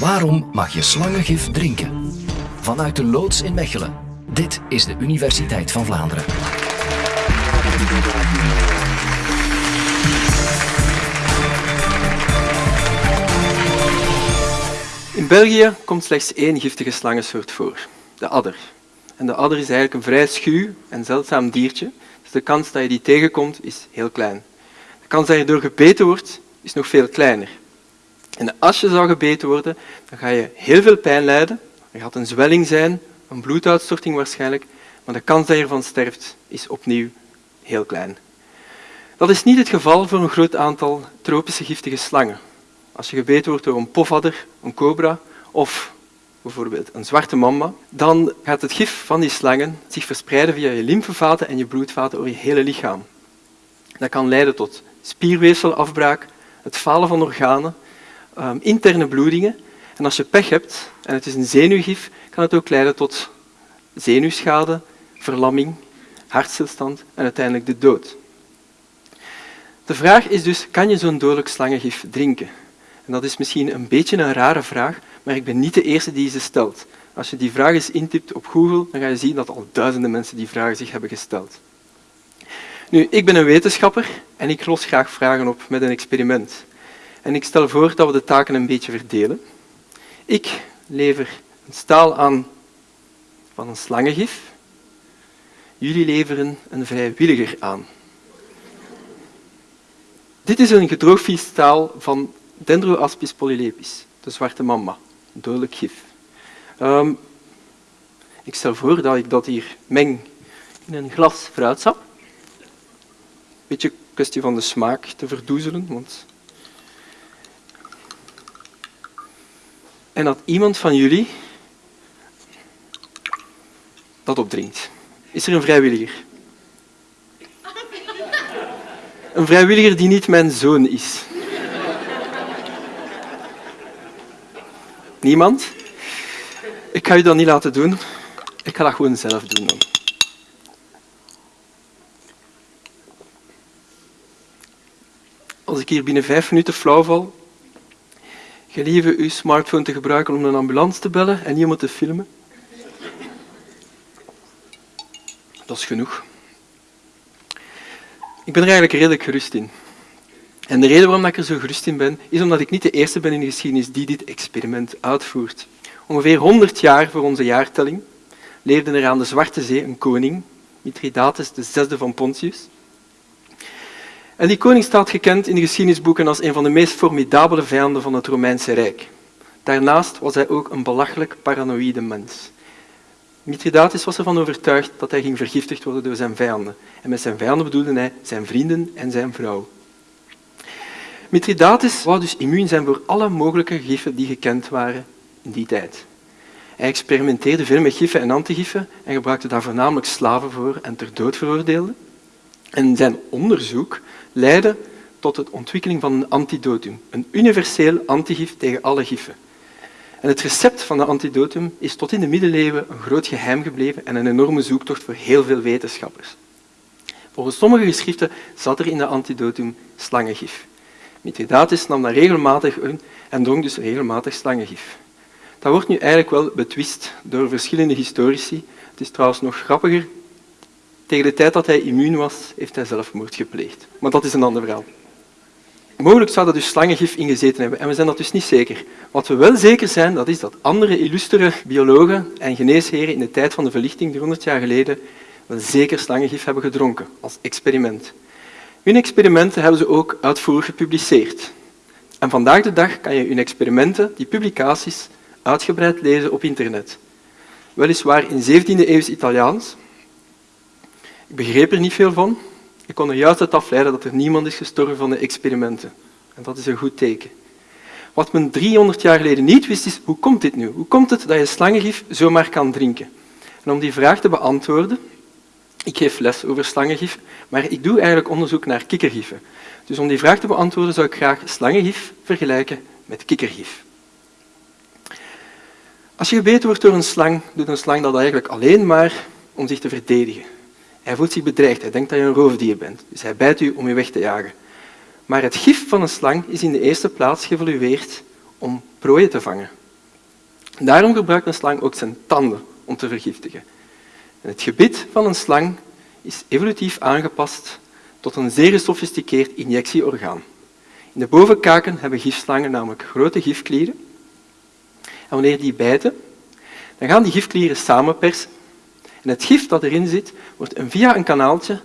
Waarom mag je slangengif drinken? Vanuit de loods in Mechelen. Dit is de Universiteit van Vlaanderen. In België komt slechts één giftige slangensoort voor, de adder. En de adder is eigenlijk een vrij schuw en zeldzaam diertje, dus de kans dat je die tegenkomt is heel klein. De kans dat je door gebeten wordt is nog veel kleiner. En als je zou gebeten worden, dan ga je heel veel pijn lijden. Er gaat een zwelling zijn, een bloeduitstorting waarschijnlijk, maar de kans dat je ervan sterft is opnieuw heel klein. Dat is niet het geval voor een groot aantal tropische giftige slangen. Als je gebeten wordt door een pofadder, een cobra of bijvoorbeeld een zwarte mamba, dan gaat het gif van die slangen zich verspreiden via je lymfevaten en je bloedvaten over je hele lichaam. Dat kan leiden tot spierweefselafbraak, het falen van organen, um, interne bloedingen. En als je pech hebt, en het is een zenuwgif, kan het ook leiden tot zenuwschade, verlamming, hartstilstand en uiteindelijk de dood. De vraag is dus, kan je zo'n dodelijk slangengif drinken? En dat is misschien een beetje een rare vraag, maar ik ben niet de eerste die ze stelt. Als je die vraag eens intypt op Google, dan ga je zien dat al duizenden mensen die vraag zich hebben gesteld. Nu, ik ben een wetenschapper en ik los graag vragen op met een experiment. En ik stel voor dat we de taken een beetje verdelen. Ik lever een staal aan van een slangengif. Jullie leveren een vrijwilliger aan. Dit is een gedroogvliestaal van Dendroaspis polylepis, de zwarte mamba, dodelijk gif. Um, ik stel voor dat ik dat hier meng in een glas fruitsap. Beetje kwestie van de smaak te verdoezelen, want en dat iemand van jullie dat opdringt. Is er een vrijwilliger? Een vrijwilliger die niet mijn zoon is. Niemand? Ik ga u dat niet laten doen. Ik ga dat gewoon zelf doen. Dan. Als ik hier binnen vijf minuten flauw val, gelieve uw smartphone te gebruiken om een ambulance te bellen en iemand te filmen. Dat is genoeg. Ik ben er eigenlijk redelijk gerust in. En de reden waarom ik er zo gerust in ben, is omdat ik niet de eerste ben in de geschiedenis die dit experiment uitvoert. Ongeveer 100 jaar voor onze jaartelling leefde er aan de Zwarte Zee een koning, Mithridates, zesde van Pontius. En die koning staat gekend in de geschiedenisboeken als een van de meest formidabele vijanden van het Romeinse Rijk. Daarnaast was hij ook een belachelijk paranoïde mens. Mithridates was ervan overtuigd dat hij ging vergiftigd worden door zijn vijanden. En met zijn vijanden bedoelde hij zijn vrienden en zijn vrouw. Mithridates wou dus immuun zijn voor alle mogelijke giffen die gekend waren in die tijd. Hij experimenteerde veel met giffen en antigiffen en gebruikte daar voornamelijk slaven voor en ter dood veroordeelde. En zijn onderzoek leidde tot de ontwikkeling van een antidotum, een universeel antigif tegen alle giffen. En het recept van de antidotum is tot in de middeleeuwen een groot geheim gebleven en een enorme zoektocht voor heel veel wetenschappers. Volgens sommige geschriften zat er in de antidotum slangengif. Mithridates nam dat regelmatig in en dronk dus regelmatig slangengif. Dat wordt nu eigenlijk wel betwist door verschillende historici. Het is trouwens nog grappiger. Tegen de tijd dat hij immuun was, heeft hij zelfmoord gepleegd. Maar dat is een ander verhaal. Mogelijk zou er dus slangengif ingezeten hebben en we zijn dat dus niet zeker. Wat we wel zeker zijn, dat is dat andere illustere biologen en geneesheren in de tijd van de verlichting, 300 jaar geleden, wel zeker slangengif hebben gedronken als experiment. Hun experimenten hebben ze ook uitvoerig gepubliceerd. En vandaag de dag kan je hun experimenten, die publicaties, uitgebreid lezen op internet. Weliswaar in 17e eeuws Italiaans. Ik begreep er niet veel van. Ik kon er juist uit afleiden dat er niemand is gestorven van de experimenten. En dat is een goed teken. Wat men 300 jaar geleden niet wist, is hoe komt dit nu? Hoe komt het dat je slangengif zomaar kan drinken? En om die vraag te beantwoorden, ik geef les over slangengif, maar ik doe eigenlijk onderzoek naar kikkergiffen. Dus om die vraag te beantwoorden zou ik graag slangengif vergelijken met kikkergif. Als je gebeten wordt door een slang, doet een slang dat eigenlijk alleen maar om zich te verdedigen. Hij voelt zich bedreigd, hij denkt dat je een roofdier bent, dus hij bijt u om je weg te jagen. Maar het gif van een slang is in de eerste plaats geëvolueerd om prooien te vangen. Daarom gebruikt een slang ook zijn tanden om te vergiftigen. En het gebit van een slang is evolutief aangepast tot een zeer gesofisticeerd injectieorgaan. In de bovenkaken hebben gifslangen namelijk grote gifklieren. En wanneer die bijten, dan gaan die gifklieren samenpersen. En het gif dat erin zit, wordt via een kanaaltje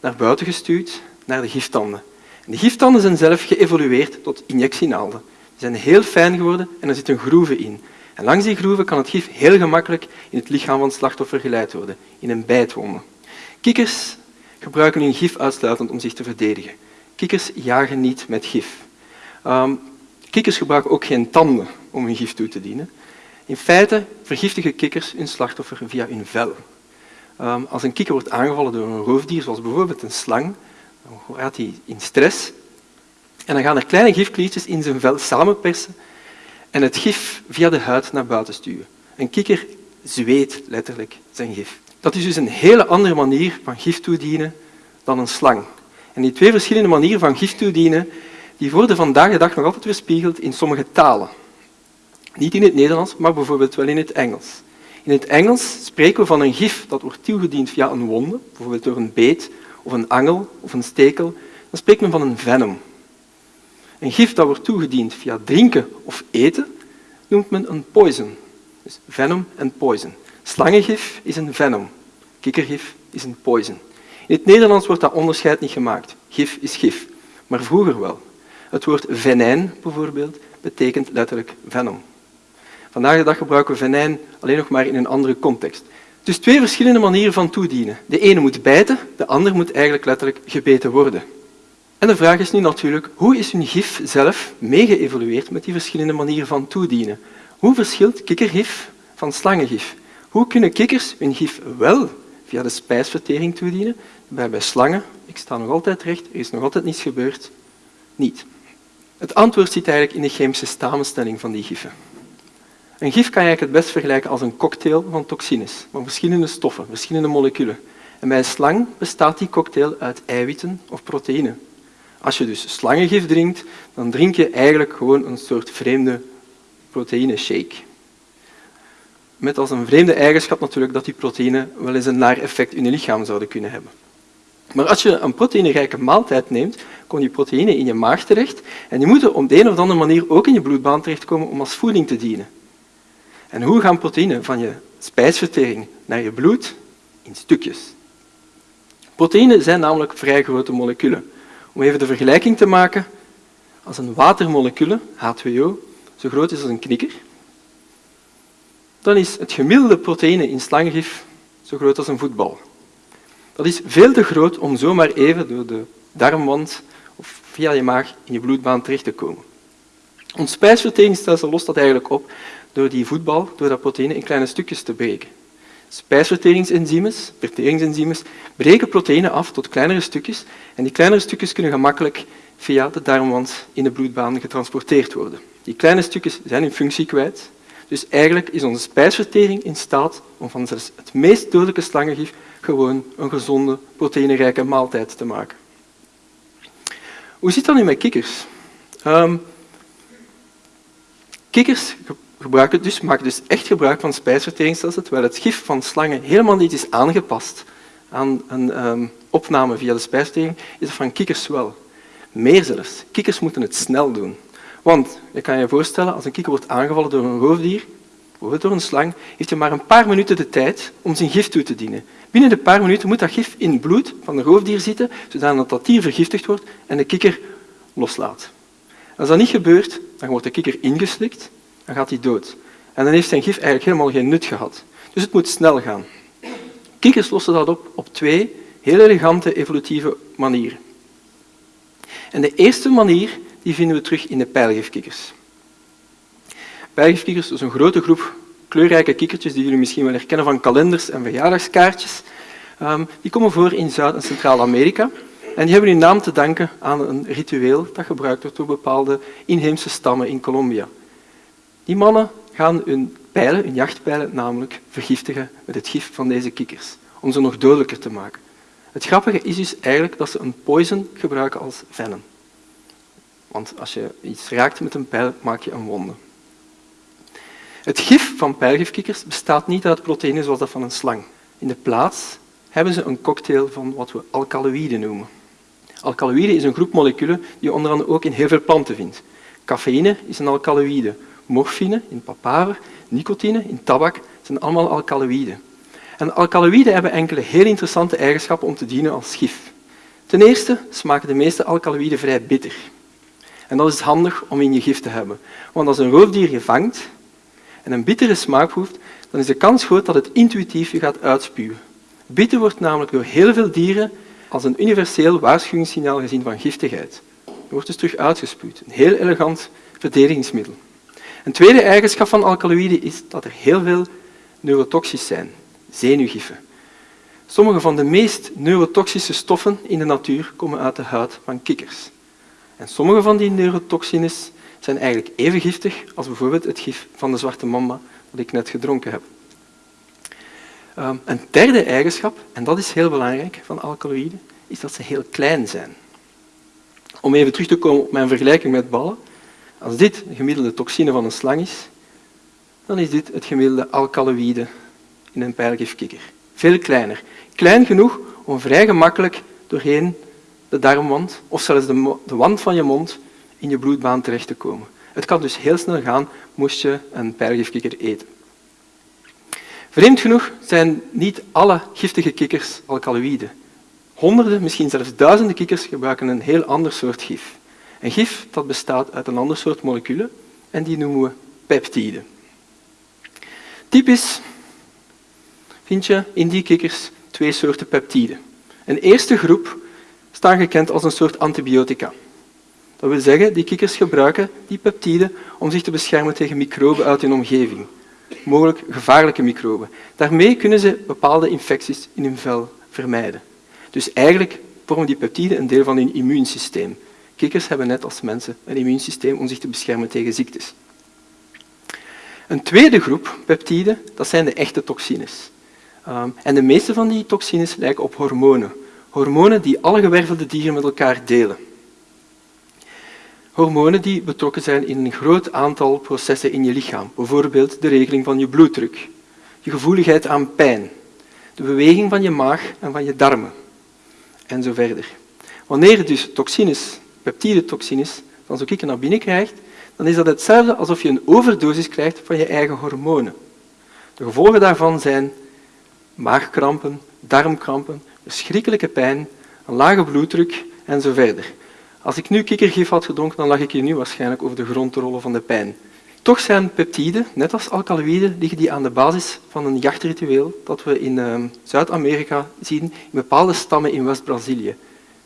naar buiten gestuurd, naar de giftanden. En de giftanden zijn zelf geëvolueerd tot injectienaalden. Die zijn heel fijn geworden en er zitten groeven in. En langs die groeven kan het gif heel gemakkelijk in het lichaam van het slachtoffer geleid worden, in een bijtwonde. Kikkers gebruiken hun gif uitsluitend om zich te verdedigen. Kikkers jagen niet met gif. Um, kikkers gebruiken ook geen tanden om hun gif toe te dienen. In feite vergiftigen kikkers hun slachtoffer via hun vel. Um, als een kikker wordt aangevallen door een roofdier, zoals bijvoorbeeld een slang, dan gaat hij in stress en dan gaan er kleine gifkliertjes in zijn vel samenpersen en het gif via de huid naar buiten stuwen. Een kikker zweet letterlijk zijn gif. Dat is dus een hele andere manier van gif toedienen dan een slang. En die twee verschillende manieren van gif toedienen die worden vandaag de dag nog altijd weerspiegeld in sommige talen. Niet in het Nederlands, maar bijvoorbeeld wel in het Engels. In het Engels spreken we van een gif dat wordt toegediend via een wonde, bijvoorbeeld door een beet of een angel of een stekel. Dan spreekt men van een venom. Een gif dat wordt toegediend via drinken of eten noemt men een poison. Dus venom en poison. Slangengif is een venom. Kikkergif is een poison. In het Nederlands wordt dat onderscheid niet gemaakt. Gif is gif. Maar vroeger wel. Het woord venijn bijvoorbeeld betekent letterlijk venom. Vandaag de dag gebruiken we venijn alleen nog maar in een andere context. Dus twee verschillende manieren van toedienen. De ene moet bijten, de andere moet eigenlijk letterlijk gebeten worden. En de vraag is nu natuurlijk, hoe is hun gif zelf meegeëvolueerd met die verschillende manieren van toedienen? Hoe verschilt kikkergif van slangengif? Hoe kunnen kikkers hun gif wel via de spijsvertering toedienen, bij, bij slangen, ik sta nog altijd recht, er is nog altijd niets gebeurd, niet. Het antwoord zit eigenlijk in de chemische samenstelling van die giffen. Een gif kan je eigenlijk het best vergelijken als een cocktail van toxines, van verschillende stoffen, verschillende moleculen. En bij een slang bestaat die cocktail uit eiwitten of proteïnen. Als je dus slangengif drinkt, dan drink je eigenlijk gewoon een soort vreemde proteïneshake. Met als een vreemde eigenschap natuurlijk dat die proteïnen wel eens een naar effect in je lichaam zouden kunnen hebben. Maar als je een proteïnerijke maaltijd neemt, komen die proteïnen in je maag terecht en die moeten op de een of andere manier ook in je bloedbaan terechtkomen om als voeding te dienen. En hoe gaan proteïnen van je spijsvertering naar je bloed? In stukjes. Proteïnen zijn namelijk vrij grote moleculen. Om even de vergelijking te maken, als een watermolecule, H2O, zo groot is als een knikker, dan is het gemiddelde proteïne in slangengif zo groot als een voetbal. Dat is veel te groot om zomaar even door de darmwand of via je maag in je bloedbaan terecht te komen. Ons spijsverteringsstelsel lost dat eigenlijk op door die voetbal, door dat proteïne in kleine stukjes te breken. Spijsverteringsenzymes, verteringsenzymes, breken proteïnen af tot kleinere stukjes en die kleinere stukjes kunnen gemakkelijk via de darmwand in de bloedbaan getransporteerd worden. Die kleine stukjes zijn hun functie kwijt, dus eigenlijk is onze spijsvertering in staat om van zelfs het meest dodelijke slangengif gewoon een gezonde, proteïnerijke maaltijd te maken. Hoe zit dat nu met kikkers? Um, kikkers gebruiken dus, maken dus echt gebruik van spijsverteringsstelsel, terwijl het gif van slangen helemaal niet is aangepast aan een um, opname via de spijsvertering, is dat van kikkers wel. Meer zelfs. Kikkers moeten het snel doen. Want je kan je voorstellen, als een kikker wordt aangevallen door een roofdier, bijvoorbeeld door een slang, heeft hij maar een paar minuten de tijd om zijn gif toe te dienen. Binnen de paar minuten moet dat gif in het bloed van de roofdier zitten, zodat dat dier vergiftigd wordt en de kikker loslaat. Als dat niet gebeurt, dan wordt de kikker ingeslikt, dan gaat hij dood. En dan heeft zijn gif eigenlijk helemaal geen nut gehad. Dus het moet snel gaan. Kikkers lossen dat op op twee heel elegante evolutieve manieren. En de eerste manier die vinden we terug in de pijlgifkikkers. Pijlgifkikkers is een grote groep kleurrijke kikkertjes die jullie misschien wel herkennen van kalenders en verjaardagskaartjes. Um, die komen voor in Zuid- en Centraal-Amerika. En die hebben hun naam te danken aan een ritueel dat gebruikt wordt door bepaalde inheemse stammen in Colombia. Die mannen gaan hun pijlen, hun jachtpijlen, namelijk vergiftigen met het gif van deze kikkers, om ze nog dodelijker te maken. Het grappige is dus eigenlijk dat ze een poison gebruiken als venom. Want als je iets raakt met een pijl, maak je een wonde. Het gif van pijlgifkikkers bestaat niet uit proteïnen zoals dat van een slang. In de plaats hebben ze een cocktail van wat we alkaloïden noemen. Alkaloïden is een groep moleculen die je onder andere ook in heel veel planten vindt. Cafeïne is een alkaloïde. Morfine in papaver, nicotine in tabak zijn allemaal alkaloïden. En alkaloïden hebben enkele heel interessante eigenschappen om te dienen als gif. Ten eerste smaken de meeste alkaloïden vrij bitter. En dat is handig om in je gif te hebben. Want als een roofdier je vangt en een bittere smaak proeft, dan is de kans groot dat het intuïtief je gaat uitspuwen. Bitter wordt namelijk door heel veel dieren als een universeel waarschuwingssignaal gezien van giftigheid. Het wordt dus terug uitgespuwd. Een heel elegant verdedigingsmiddel. Een tweede eigenschap van alkaloïden is dat er heel veel neurotoxisch zijn, zenuwgiffen. Sommige van de meest neurotoxische stoffen in de natuur komen uit de huid van kikkers. En sommige van die neurotoxines zijn eigenlijk even giftig als bijvoorbeeld het gif van de zwarte mamba dat ik net gedronken heb. Ehm, een derde eigenschap, en dat is heel belangrijk van alkaloïden, is dat ze heel klein zijn. Om even terug te komen op mijn vergelijking met ballen. Als dit de gemiddelde toxine van een slang is, dan is dit het gemiddelde alkaloïde in een pijlgifkikker. Veel kleiner. Klein genoeg om vrij gemakkelijk doorheen de darmwand of zelfs de, de wand van je mond in je bloedbaan terecht te komen. Het kan dus heel snel gaan moest je een pijlgifkikker eten. Vreemd genoeg zijn niet alle giftige kikkers alkaloïden. Honderden, misschien zelfs duizenden kikkers gebruiken een heel ander soort gif. Een gif dat bestaat uit een ander soort moleculen en die noemen we peptiden. Typisch vind je in die kikkers twee soorten peptiden. Een eerste groep staan gekend als een soort antibiotica. Dat wil zeggen, die kikkers gebruiken die peptiden om zich te beschermen tegen microben uit hun omgeving, mogelijk gevaarlijke microben. Daarmee kunnen ze bepaalde infecties in hun vel vermijden. Dus eigenlijk vormen die peptiden een deel van hun immuunsysteem. Kikkers hebben net als mensen een immuunsysteem om zich te beschermen tegen ziektes. Een tweede groep peptiden, dat zijn de echte toxines. Ehm, en de meeste van die toxines lijken op hormonen. Hormonen die alle gewervelde dieren met elkaar delen. Hormonen die betrokken zijn in een groot aantal processen in je lichaam. Bijvoorbeeld de regeling van je bloeddruk, je gevoeligheid aan pijn, de beweging van je maag en van je darmen en zo verder. Wanneer dus toxines, peptidetoxines, van zo'n kikker naar binnen krijgt, dan is dat hetzelfde alsof je een overdosis krijgt van je eigen hormonen. De gevolgen daarvan zijn maagkrampen, darmkrampen, verschrikkelijke pijn, een lage bloeddruk en zo verder. Als ik nu kikkergif had gedronken, dan lag ik hier nu waarschijnlijk over de grond te rollen van de pijn. Toch zijn peptiden, net als alkaloïden, liggen die aan de basis van een jachtritueel dat we in uh, Zuid-Amerika zien in bepaalde stammen in West-Brazilië.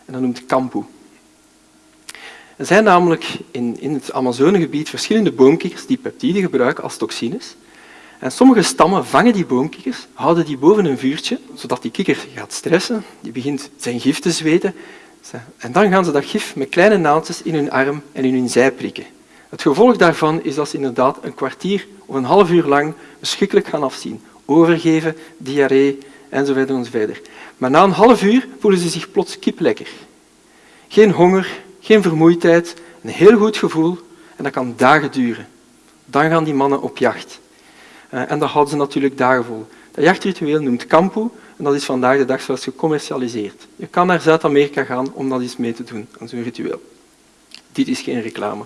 En dat noemt kampu. Er zijn namelijk in, in het Amazonegebied verschillende boomkikkers die peptiden gebruiken als toxines. En sommige stammen vangen die boomkikkers, houden die boven een vuurtje, zodat die kikker gaat stressen, die begint zijn gif te zweten. En dan gaan ze dat gif met kleine naaldjes in hun arm en in hun zij prikken. Het gevolg daarvan is dat ze inderdaad een kwartier of een half uur lang verschrikkelijk gaan afzien. Overgeven, diarree enzovoort enzovoort. Maar na een half uur voelen ze zich plots kiplekker. Geen honger, geen vermoeidheid, een heel goed gevoel en dat kan dagen duren. Dan gaan die mannen op jacht. Uh, en dat houden ze natuurlijk dagen vol. Dat jachtritueel noemt kampu en dat is vandaag de dag zelfs gecommercialiseerd. Je kan naar Zuid-Amerika gaan om dat eens mee te doen, aan zo'n ritueel. Dit is geen reclame.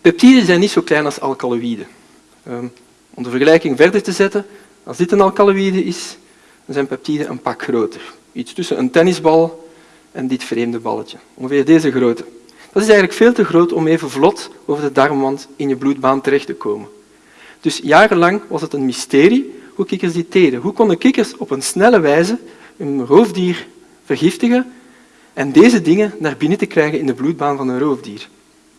Peptiden zijn niet zo klein als alkaloïden. Um, om de vergelijking verder te zetten, als dit een alkaloïde is, dan zijn peptiden een pak groter. Iets tussen een tennisbal en dit vreemde balletje. Ongeveer deze grootte. Dat is eigenlijk veel te groot om even vlot over de darmwand in je bloedbaan terecht te komen. Dus jarenlang was het een mysterie hoe kikkers dit deden. Hoe konden kikkers op een snelle wijze een roofdier vergiftigen en deze dingen naar binnen te krijgen in de bloedbaan van een roofdier?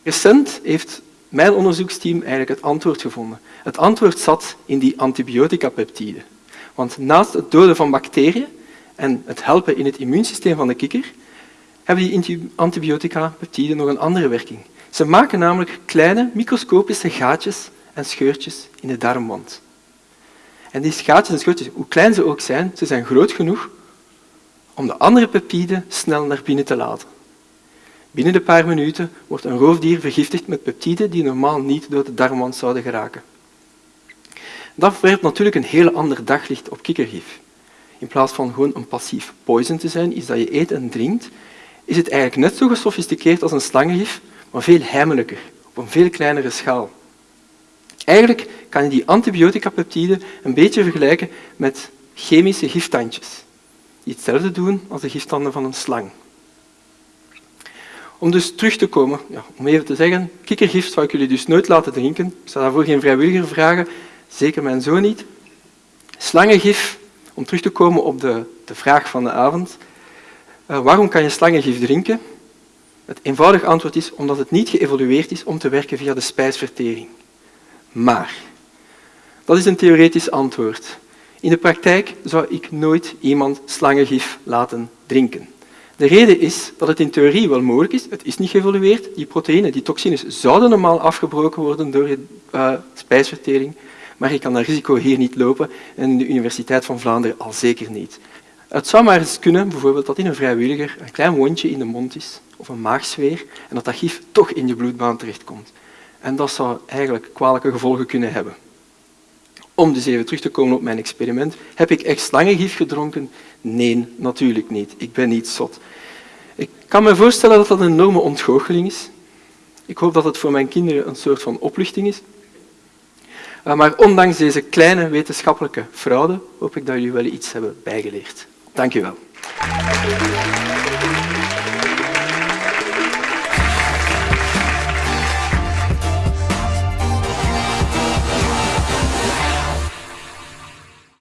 Recent heeft mijn onderzoeksteam eigenlijk het antwoord gevonden. Het antwoord zat in die antibiotica-peptiden. Want naast het doden van bacteriën en het helpen in het immuunsysteem van de kikker, hebben die antibiotica-peptiden nog een andere werking. Ze maken namelijk kleine microscopische gaatjes en scheurtjes in de darmwand. En die gaatjes en scheurtjes, hoe klein ze ook zijn, ze zijn groot genoeg om de andere peptiden snel naar binnen te laten. Binnen de paar minuten wordt een roofdier vergiftigd met peptiden die normaal niet door de darmwand zouden geraken. Dat werpt natuurlijk een heel ander daglicht op kikkergif. In plaats van gewoon een passief poison te zijn, iets dat je eet en drinkt, is het eigenlijk net zo gesofisticeerd als een slangengif, maar veel heimelijker, op een veel kleinere schaal. Eigenlijk kan je die antibioticapeptiden een beetje vergelijken met chemische giftandjes, die hetzelfde doen als de giftanden van een slang. Om dus terug te komen, ja, om even te zeggen, kikkergif zou ik jullie dus nooit laten drinken. Ik zou daarvoor geen vrijwilliger vragen, zeker mijn zoon niet. Slangengif, om terug te komen op de, de vraag van de avond. Uh, waarom kan je slangengif drinken? Het eenvoudige antwoord is omdat het niet geëvolueerd is om te werken via de spijsvertering. Maar, dat is een theoretisch antwoord. In de praktijk zou ik nooit iemand slangengif laten drinken. De reden is dat het in theorie wel mogelijk is. Het is niet geëvolueerd. Die proteïnen, die toxines, zouden normaal afgebroken worden door je uh, spijsvertering, maar je kan dat risico hier niet lopen en in de Universiteit van Vlaanderen al zeker niet. Het zou maar eens kunnen, bijvoorbeeld, dat in een vrijwilliger een klein wondje in de mond is, of een maagsfeer, en dat dat gif toch in je bloedbaan terechtkomt. En dat zou eigenlijk kwalijke gevolgen kunnen hebben. Om dus even terug te komen op mijn experiment. Heb ik echt slangengif gedronken? Nee, natuurlijk niet. Ik ben niet zot. Ik kan me voorstellen dat dat een enorme ontgoocheling is. Ik hoop dat het voor mijn kinderen een soort van opluchting is. Eh, maar ondanks deze kleine wetenschappelijke fraude hoop ik dat jullie wel iets hebben bijgeleerd. Dank u wel.